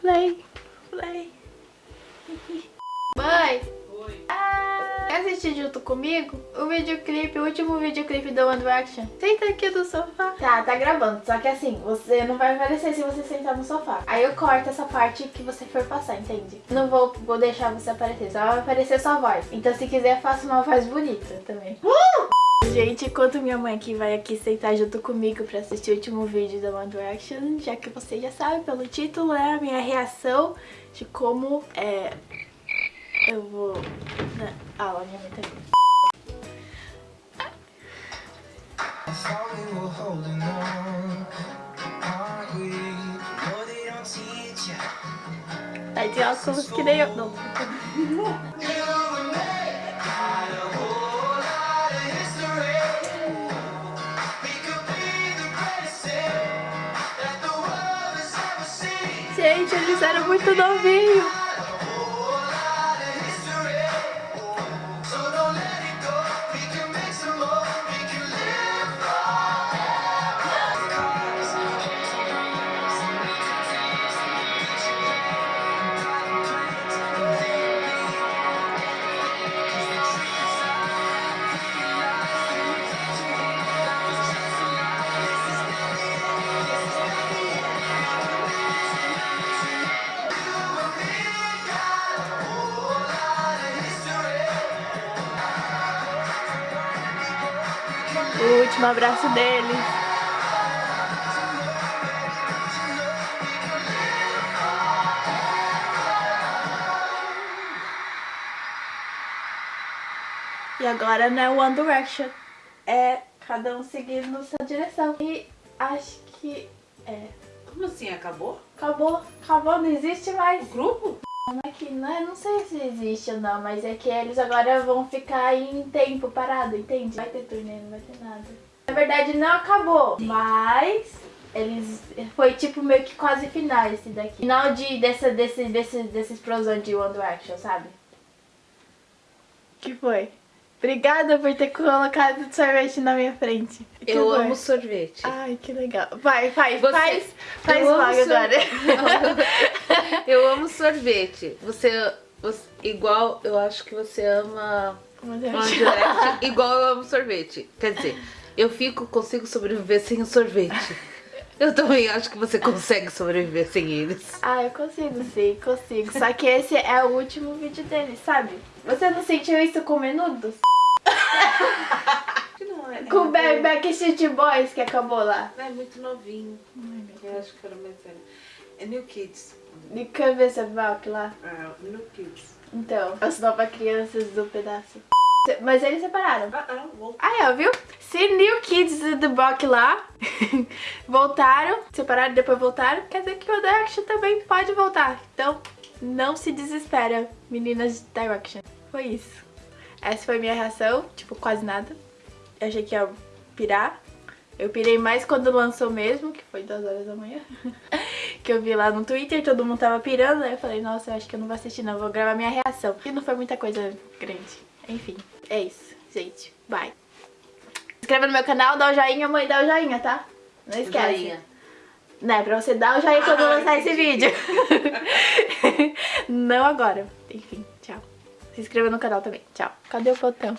Play, play. Mãe! Oi. Ah, quer assistir junto comigo? O videoclipe, o último videoclipe do One Direction. Senta aqui no sofá. Tá, tá gravando. Só que assim, você não vai aparecer se você sentar no sofá. Aí eu corto essa parte que você for passar, entende? Não vou, vou deixar você aparecer, só vai aparecer sua voz. Então se quiser, faça uma voz bonita também. Uh! Gente, enquanto minha mãe aqui vai aqui sentar junto comigo pra assistir o último vídeo da One Direction, já que você já sabe pelo título, é a minha reação de como é, eu vou na aula, minha mãe teach ya. Tá de óculos que nem eu. Não. Gente, eles eram muito novinhos. O último abraço deles. E agora não é One Direction. É cada um seguindo sua direção. E acho que é. Como assim? Acabou? Acabou, acabou, não existe mais. O grupo? Não é que, não, não sei se existe ou não, mas é que eles agora vão ficar em tempo parado, entende? Vai ter turnê, não vai ter nada. Na verdade não acabou, mas eles foi tipo meio que quase final esse daqui. Final de dessa desse desse dessa explosão de One Direction, sabe? Que foi? Obrigada por ter colocado sorvete na minha frente. Que Eu foi? amo sorvete. Ai, que legal. Vai, faz, Você- faz, faz logo agora. Eu amo sorvete. Você, você- igual eu acho que você ama. Direction, igual eu amo sorvete. Quer dizer, eu fico consigo sobreviver sem o sorvete. Eu também acho que você consegue sobreviver sem eles. Ah, eu consigo sim, consigo. Só que esse é o último vídeo dele, sabe? Você não sentiu isso com Menudos? Não, é, Com o Ba- Backstreet Boys que acabou lá. é muito novinho. Eu acho que era mais velho. É New Kids. De cabeça Valk lá. É, New Kids. Então, as novas crianças do pedaço. Mas eles separaram. Ah, ah, voltou. Ah, é, viu? Se New Kids do Block lá voltaram, separaram e depois voltaram, quer dizer que o Direction também pode voltar. Então, não se desespera, meninas de Direction. Foi isso. Essa foi minha reação, tipo, quase nada. Eu achei que ia pirar. Eu pirei mais quando lançou mesmo, que foi duas horas da manhã. que eu vi lá no Twitter, todo mundo tava pirando. Aí eu falei, nossa, eu acho que eu não vou assistir não, vou gravar minha reação. E não foi muita coisa grande. Enfim, é isso, gente. Bye. Se inscreva no meu canal, dá o joinha, mãe, dá o joinha, tá? Não esquece. Joinha. Né, pra você dar o joinha quando Ah, lançar esse vídeo. não agora. Enfim, tchau. Se inscreva no canal também. Tchau. Cadê o botão?